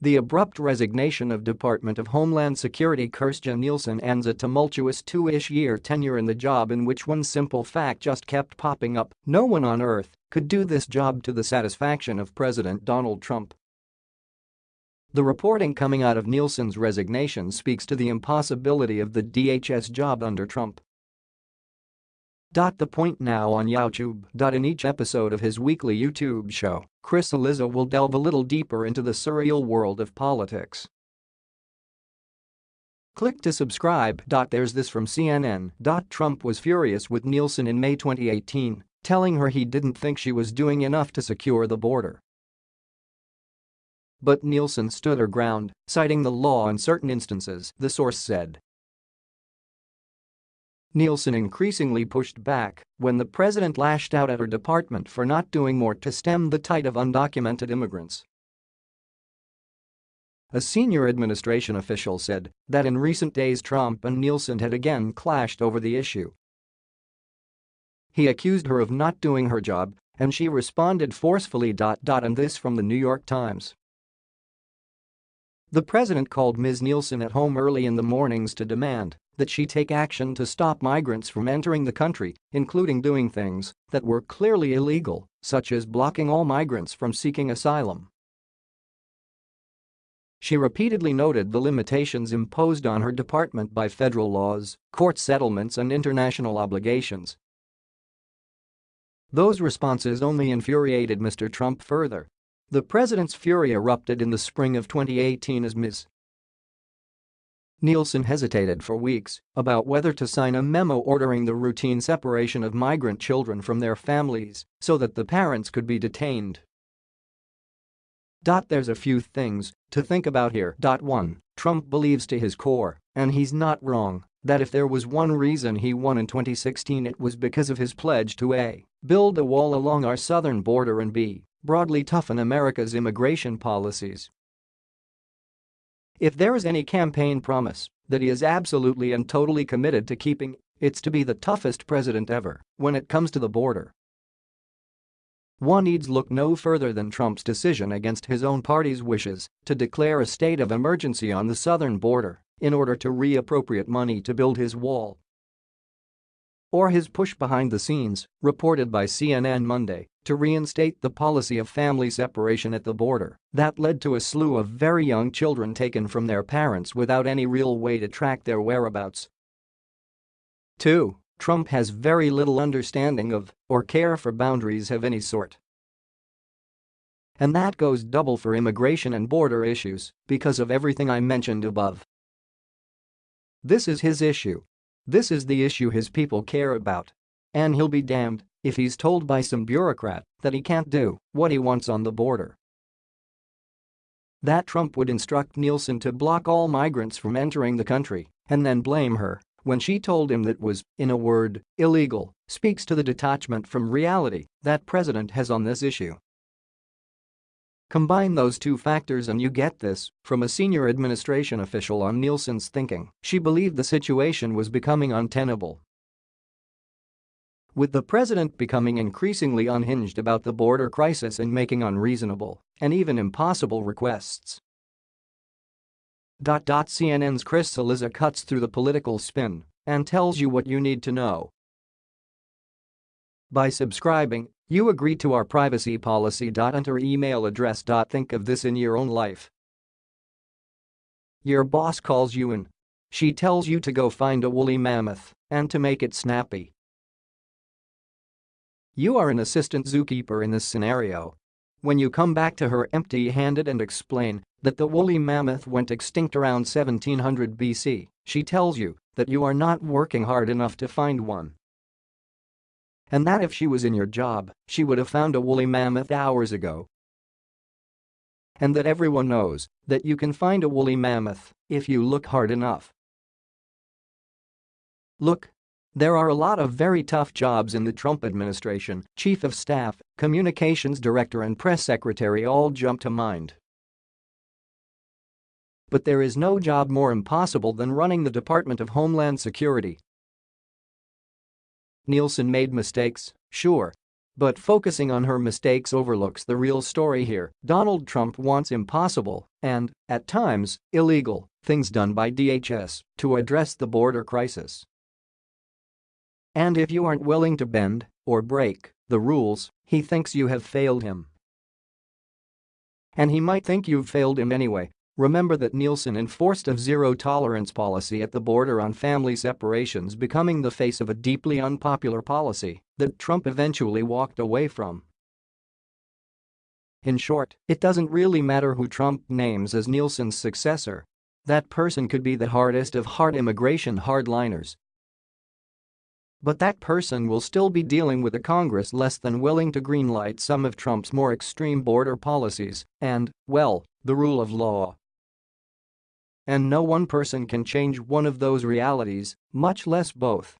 The abrupt resignation of Department of Homeland Security Kirstjen Nielsen ends a tumultuous two-ish year tenure in the job in which one simple fact just kept popping up, no one on earth could do this job to the satisfaction of President Donald Trump. The reporting coming out of Nielsen's resignation speaks to the impossibility of the DHS job under Trump. The point now on YouTube. In each episode of his weekly YouTube show, Chris Cillizza will delve a little deeper into the surreal world of politics. Click to subscribe. There's this from CNN. Trump was furious with Nielsen in May 2018, telling her he didn't think she was doing enough to secure the border. But Nielsen stood her ground, citing the law in certain instances, the source said. Nielsen increasingly pushed back when the president lashed out at her department for not doing more to stem the tide of undocumented immigrants. A senior administration official said that in recent days Trump and Nielsen had again clashed over the issue. He accused her of not doing her job, and she responded forcefully. And this from the New York Times. The president called Ms. Nielsen at home early in the mornings to demand that she take action to stop migrants from entering the country, including doing things that were clearly illegal, such as blocking all migrants from seeking asylum. She repeatedly noted the limitations imposed on her department by federal laws, court settlements and international obligations. Those responses only infuriated Mr. Trump further. The president's fury erupted in the spring of 2018 as Ms. Nielsen hesitated for weeks about whether to sign a memo ordering the routine separation of migrant children from their families so that the parents could be detained. There's a few things to think about here. 1. Trump believes to his core, and he's not wrong, that if there was one reason he won in 2016 it was because of his pledge to a. build a wall along our southern border and b. broadly toughen America's immigration policies. If there is any campaign promise that he is absolutely and totally committed to keeping, it's to be the toughest president ever when it comes to the border. One needs look no further than Trump's decision against his own party's wishes to declare a state of emergency on the southern border in order to reappropriate money to build his wall or his push behind the scenes, reported by CNN Monday, to reinstate the policy of family separation at the border that led to a slew of very young children taken from their parents without any real way to track their whereabouts. 2. Trump has very little understanding of or care for boundaries of any sort. And that goes double for immigration and border issues because of everything I mentioned above. This is his issue this is the issue his people care about. And he'll be damned if he's told by some bureaucrat that he can't do what he wants on the border. That Trump would instruct Nielsen to block all migrants from entering the country and then blame her when she told him that was, in a word, illegal, speaks to the detachment from reality that president has on this issue. Combine those two factors and you get this from a senior administration official on Nielsen's thinking. She believed the situation was becoming untenable. With the president becoming increasingly unhinged about the border crisis and making unreasonable and even impossible requests. CNN's Chris Cillizza cuts through the political spin and tells you what you need to know. By subscribing, you agree to our privacy policy. Enter email address. Think of this in your own life. Your boss calls you in. She tells you to go find a woolly mammoth and to make it snappy. You are an assistant zookeeper in this scenario. When you come back to her empty-handed and explain that the woolly mammoth went extinct around 1700 BC, she tells you that you are not working hard enough to find one. And that if she was in your job, she would have found a woolly mammoth hours ago. And that everyone knows that you can find a woolly mammoth if you look hard enough. Look. There are a lot of very tough jobs in the Trump administration, chief of staff, communications director and press secretary all jump to mind. But there is no job more impossible than running the Department of Homeland Security Nielsen made mistakes, sure. But focusing on her mistakes overlooks the real story here. Donald Trump wants impossible and, at times, illegal things done by DHS to address the border crisis. And if you aren't willing to bend or break the rules, he thinks you have failed him. And he might think you've failed him anyway. Remember that Nielsen enforced a zero-tolerance policy at the border on family separations becoming the face of a deeply unpopular policy that Trump eventually walked away from. In short, it doesn't really matter who Trump names as Nielsen's successor. That person could be the hardest of hard immigration hardliners but that person will still be dealing with a Congress less than willing to greenlight some of Trump's more extreme border policies and, well, the rule of law. And no one person can change one of those realities, much less both.